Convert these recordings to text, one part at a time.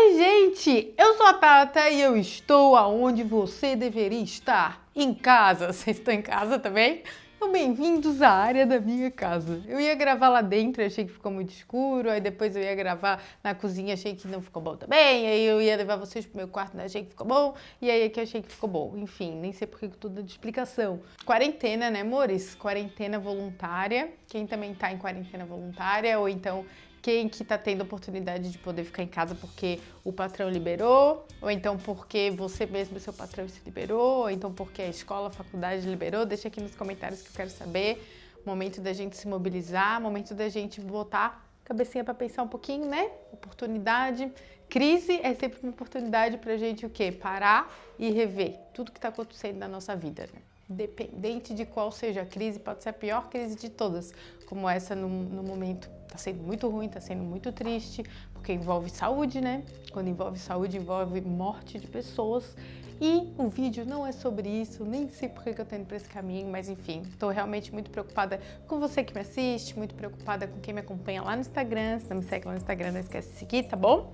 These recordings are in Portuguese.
Oi, gente! Eu sou a Tata e eu estou aonde você deveria estar. Em casa. Vocês estão em casa também? Então, bem-vindos à área da minha casa. Eu ia gravar lá dentro, achei que ficou muito escuro, aí depois eu ia gravar na cozinha, achei que não ficou bom também, aí eu ia levar vocês pro meu quarto, achei que ficou bom, e aí aqui achei que ficou bom. Enfim, nem sei por que tudo dando explicação. Quarentena, né, amores? Quarentena voluntária. Quem também tá em quarentena voluntária, ou então quem que tá tendo oportunidade de poder ficar em casa porque o patrão liberou, ou então porque você mesmo, seu patrão, se liberou, ou então porque a escola, a faculdade liberou, deixa aqui nos comentários que eu quero saber. Momento da gente se mobilizar, momento da gente botar cabecinha para pensar um pouquinho, né? Oportunidade. Crise é sempre uma oportunidade pra gente o quê? Parar e rever tudo que tá acontecendo na nossa vida, né? Dependente de qual seja a crise, pode ser a pior crise de todas, como essa no, no momento tá sendo muito ruim, tá sendo muito triste, porque envolve saúde, né? Quando envolve saúde, envolve morte de pessoas. E o vídeo não é sobre isso, nem sei por que eu tô indo pra esse caminho, mas enfim, tô realmente muito preocupada com você que me assiste, muito preocupada com quem me acompanha lá no Instagram. Se não me segue lá no Instagram, não esquece de seguir, tá bom?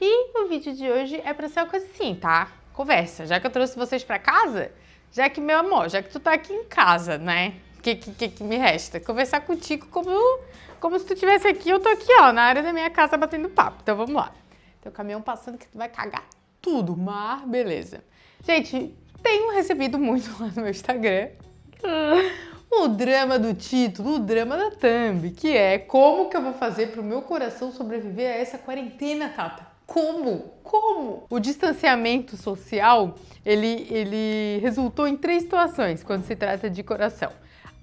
E o vídeo de hoje é pra ser uma coisa assim, tá? Conversa. Já que eu trouxe vocês pra casa, já que, meu amor, já que tu tá aqui em casa, né? O que, que, que, me resta? Conversar contigo como, como se tu estivesse aqui, eu tô aqui, ó, na área da minha casa batendo papo. Então vamos lá. Tem o caminhão passando que tu vai cagar tudo, mas beleza. Gente, tenho recebido muito lá no meu Instagram o drama do título, o drama da thumb, que é como que eu vou fazer pro meu coração sobreviver a essa quarentena, Tata? Como? Como? O distanciamento social, ele, ele resultou em três situações quando se trata de coração.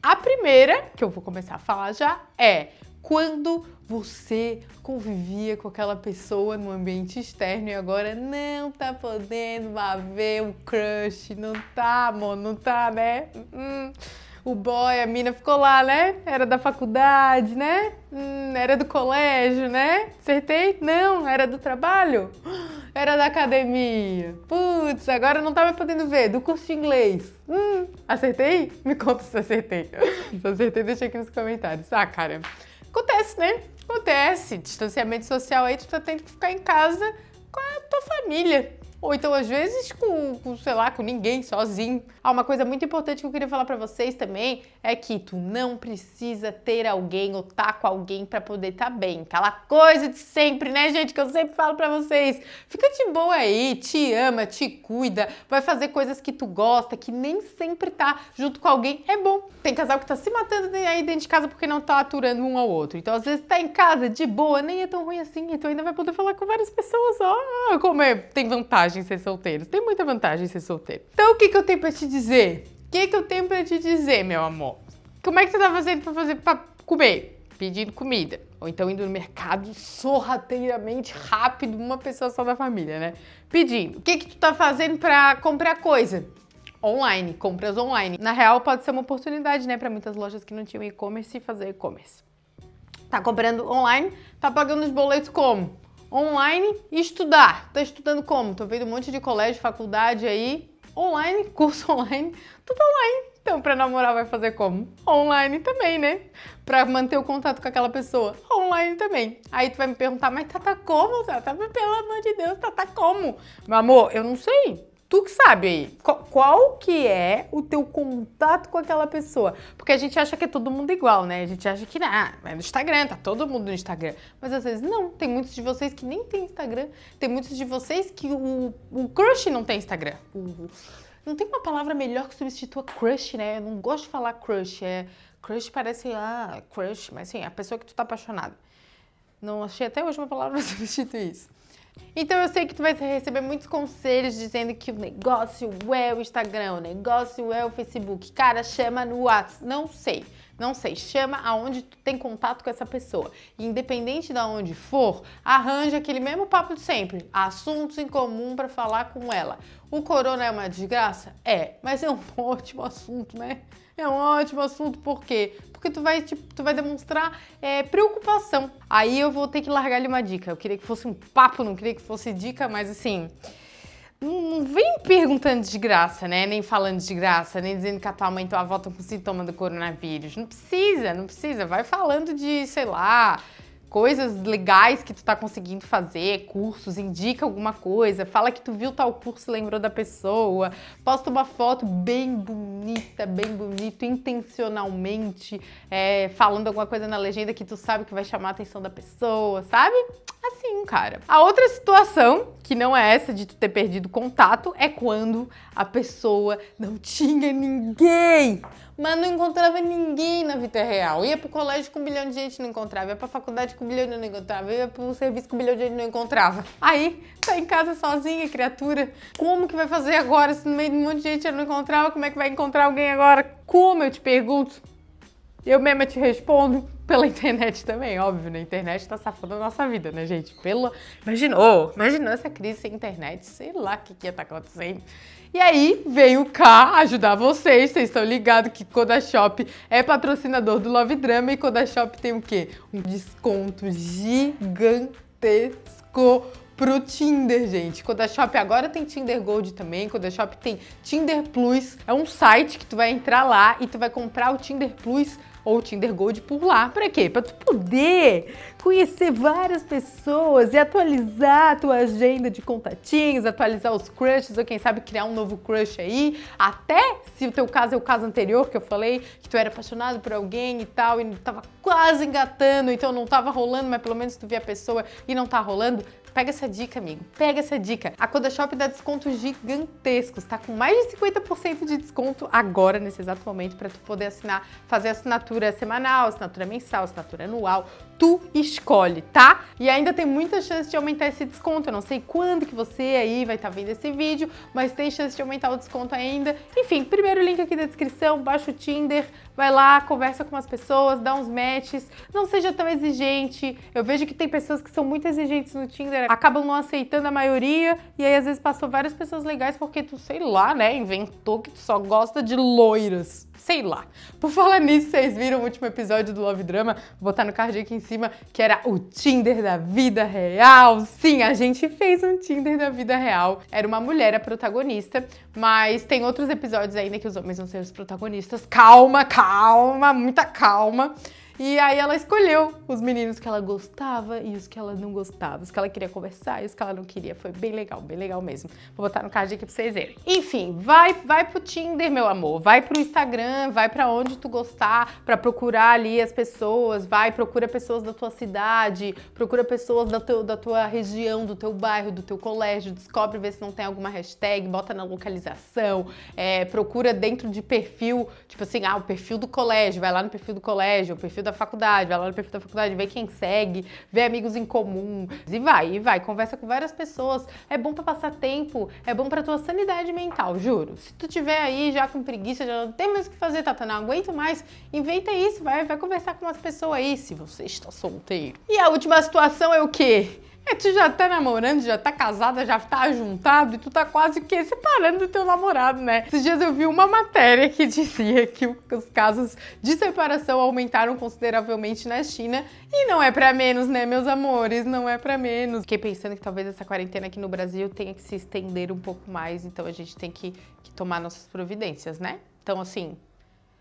A primeira, que eu vou começar a falar já, é quando você convivia com aquela pessoa no ambiente externo e agora não tá podendo ver o crush, não tá, amor, não tá, né? Hum o boy, a mina ficou lá, né? Era da faculdade, né? Hum, era do colégio, né? Acertei? Não, era do trabalho? Era da academia. Putz, agora não tava podendo ver. Do curso de inglês. Hum, acertei? Me conta se acertei. Se acertei, deixa aqui nos comentários. Ah, cara, acontece, né? Acontece. Distanciamento social aí, tu tá tendo que ficar em casa com a tua família. Ou então, às vezes, com, com, sei lá, com ninguém, sozinho. Ah, uma coisa muito importante que eu queria falar pra vocês também é que tu não precisa ter alguém ou tá com alguém pra poder tá bem. Aquela coisa de sempre, né, gente, que eu sempre falo pra vocês. Fica de boa aí, te ama, te cuida, vai fazer coisas que tu gosta, que nem sempre tá junto com alguém. É bom. Tem casal que tá se matando aí dentro de casa porque não tá aturando um ao outro. Então, às vezes, tá em casa, de boa, nem é tão ruim assim. Então, ainda vai poder falar com várias pessoas. Ó, como é, tem vantagem vantagem ser solteiro. Tem muita vantagem ser solteiro. Então o que, que eu tenho pra te dizer? O que, que eu tenho pra te dizer, meu amor? Como é que você tá fazendo pra fazer pra comer? Pedindo comida. Ou então indo no mercado sorrateiramente rápido, uma pessoa só da família, né? Pedindo. O que, que tu tá fazendo pra comprar coisa? Online, compras online. Na real, pode ser uma oportunidade, né, para muitas lojas que não tinham e-commerce fazer e-commerce. Tá comprando online, tá pagando os boletos como? Online e estudar. Tá estudando como? Tô vendo um monte de colégio, faculdade aí, online, curso online, tudo online. Então, pra namorar vai fazer como? Online também, né? Pra manter o contato com aquela pessoa, online também. Aí tu vai me perguntar, mas Tata como, Tata? Pelo amor de Deus, Tata como? Meu amor, eu não sei. Tu que sabe aí, qual que é o teu contato com aquela pessoa? Porque a gente acha que é todo mundo igual, né? A gente acha que ah, é no Instagram, tá todo mundo no Instagram. Mas às vezes não, tem muitos de vocês que nem tem Instagram. Tem muitos de vocês que o, o crush não tem Instagram. O, não tem uma palavra melhor que substitua crush, né? Eu não gosto de falar crush, é... Crush parece, ah, crush, mas sim, a pessoa que tu tá apaixonado. Não achei até hoje uma palavra pra substituir isso. Então eu sei que tu vai receber muitos conselhos dizendo que o negócio é o Instagram, o negócio é o Facebook. Cara, chama no WhatsApp. Não sei, não sei. Chama aonde tu tem contato com essa pessoa. independente de onde for, arranja aquele mesmo papo de sempre. Assuntos em comum para falar com ela. O corona é uma desgraça? É, mas é um ótimo assunto, né? É um ótimo assunto, por quê? Porque tu vai, tipo, tu vai demonstrar é, preocupação. Aí eu vou ter que largar lhe uma dica. Eu queria que fosse um papo, não queria que fosse dica, mas assim... Não, vem perguntando de graça, né? Nem falando de graça, nem dizendo que a tua mãe e tua avó estão com sintoma do coronavírus. Não precisa, não precisa. Vai falando de, sei lá, coisas legais que tu tá conseguindo fazer, cursos, indica alguma coisa, fala que tu viu tal curso, lembrou da pessoa, posta uma foto bem bonita, bem bonito, intencionalmente, é, falando alguma coisa na legenda que tu sabe que vai chamar a atenção da pessoa, sabe? Assim, cara. A outra situação, que não é essa de tu ter perdido contato, é quando a pessoa não tinha ninguém mas não encontrava ninguém na vida real. Ia pro colégio com um bilhão de gente não encontrava, ia pra faculdade com um bilhão não encontrava, ia pro serviço com um bilhão de não encontrava. Aí, tá em casa sozinha, criatura. Como que vai fazer agora se no meio de um monte de gente não encontrava? Como é que vai encontrar alguém agora? Como, eu te pergunto? Eu mesma te respondo pela internet também, óbvio, né? A internet tá safando a nossa vida, né, gente? Pelo... Imaginou, imaginou essa crise sem internet, sei lá o que, que ia estar tá acontecendo. E aí veio cá ajudar vocês, vocês estão ligados que Kodashop é patrocinador do Love Drama e Kodashop tem o quê? Um desconto gigantesco pro Tinder, gente. Kodashop agora tem Tinder Gold também, Kodashop tem Tinder Plus. É um site que tu vai entrar lá e tu vai comprar o Tinder Plus ou Tinder Gold por lá. Para quê? Para tu poder conhecer várias pessoas e atualizar a tua agenda de contatinhos, atualizar os crushes ou quem sabe criar um novo crush aí. Até se o teu caso é o caso anterior que eu falei, que tu era apaixonado por alguém e tal e tava quase engatando, então não tava rolando, mas pelo menos tu via a pessoa e não tá rolando, Pega essa dica, amigo. Pega essa dica. A Kodashop dá descontos gigantescos, tá com mais de 50% de desconto agora, nesse exato momento, para tu poder assinar, fazer assinatura semanal, assinatura mensal, assinatura anual. Tu escolhe, tá? E ainda tem muita chance de aumentar esse desconto. Eu não sei quando que você aí vai estar tá vendo esse vídeo, mas tem chance de aumentar o desconto ainda. Enfim, primeiro link aqui da descrição, baixa o Tinder, vai lá, conversa com as pessoas, dá uns matches, não seja tão exigente. Eu vejo que tem pessoas que são muito exigentes no Tinder, acabam não aceitando a maioria, e aí às vezes passou várias pessoas legais porque tu, sei lá, né, inventou que tu só gosta de loiras. Sei lá. Por falar nisso, vocês viram o último episódio do Love Drama, vou botar no card aqui em cima, que era o Tinder da vida real. Sim, a gente fez um Tinder da vida real. Era uma mulher a protagonista, mas tem outros episódios ainda que os homens vão ser os protagonistas. Calma, calma, muita calma. E aí ela escolheu os meninos que ela gostava e os que ela não gostava, os que ela queria conversar e os que ela não queria. Foi bem legal, bem legal mesmo. Vou botar no card aqui pra vocês verem. Enfim, vai, vai pro Tinder, meu amor. Vai pro Instagram, vai pra onde tu gostar, pra procurar ali as pessoas. Vai, procura pessoas da tua cidade, procura pessoas da, teu, da tua região, do teu bairro, do teu colégio. Descobre, vê se não tem alguma hashtag, bota na localização. É, procura dentro de perfil, tipo assim, ah, o perfil do colégio. Vai lá no perfil do colégio, o perfil da faculdade, vai lá no perfil da faculdade, vê quem segue, vê amigos em comum, e vai, e vai, conversa com várias pessoas. É bom para passar tempo, é bom para tua sanidade mental, juro. Se tu tiver aí já com preguiça, já não tem mais o que fazer, Tata, não aguento mais, inventa isso, vai, vai conversar com umas pessoas aí, se você está solteiro. E a última situação é o quê? É, tu já tá namorando, já tá casada, já tá juntado e tu tá quase que separando do teu namorado, né? Esses dias eu vi uma matéria que dizia que os casos de separação aumentaram consideravelmente na China e não é pra menos, né, meus amores? Não é pra menos. Fiquei pensando que talvez essa quarentena aqui no Brasil tenha que se estender um pouco mais, então a gente tem que, que tomar nossas providências, né? Então, assim,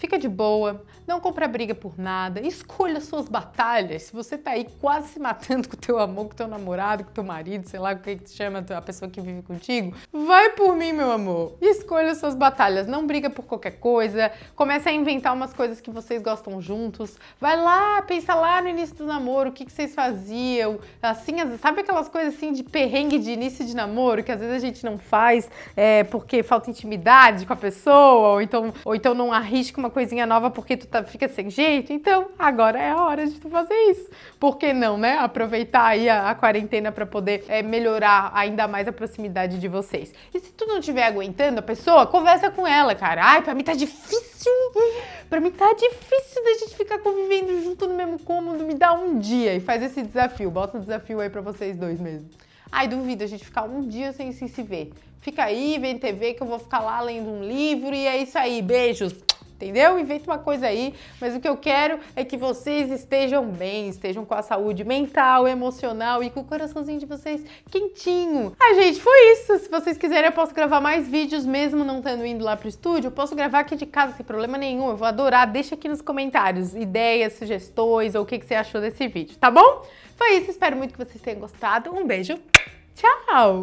Fica de boa, não compra briga por nada, escolha suas batalhas. Se você tá aí quase se matando com teu amor, com teu namorado, com teu marido, sei lá o que que chama a pessoa que vive contigo, vai por mim, meu amor. Escolha suas batalhas, não briga por qualquer coisa, comece a inventar umas coisas que vocês gostam juntos. Vai lá, pensa lá no início do namoro, o que, que vocês faziam, assim, sabe aquelas coisas assim de perrengue de início de namoro, que às vezes a gente não faz é, porque falta intimidade com a pessoa, ou então, ou então não arrisca uma coisinha nova porque tu tá, fica sem jeito, então agora é a hora de tu fazer isso. Por que não, né? Aproveitar aí a, a quarentena para poder é, melhorar ainda mais a proximidade de vocês. E se tu não estiver aguentando a pessoa, conversa com ela, cara. Ai, pra mim tá difícil. Pra mim tá difícil da gente ficar convivendo junto no mesmo cômodo. Me dá um dia e faz esse desafio. Bota um desafio aí pra vocês dois mesmo. Ai, duvido a gente ficar um dia sem se ver. Fica aí, vem TV que eu vou ficar lá lendo um livro e é isso aí. Beijos! Entendeu? Inventa uma coisa aí, mas o que eu quero é que vocês estejam bem, estejam com a saúde mental, emocional e com o coraçãozinho de vocês quentinho. Ah, gente, foi isso. Se vocês quiserem, eu posso gravar mais vídeos mesmo não tendo indo lá pro estúdio. Eu posso gravar aqui de casa sem problema nenhum. Eu vou adorar. Deixa aqui nos comentários ideias, sugestões ou o que, que você achou desse vídeo, tá bom? Foi isso. Espero muito que vocês tenham gostado. Um beijo. Tchau!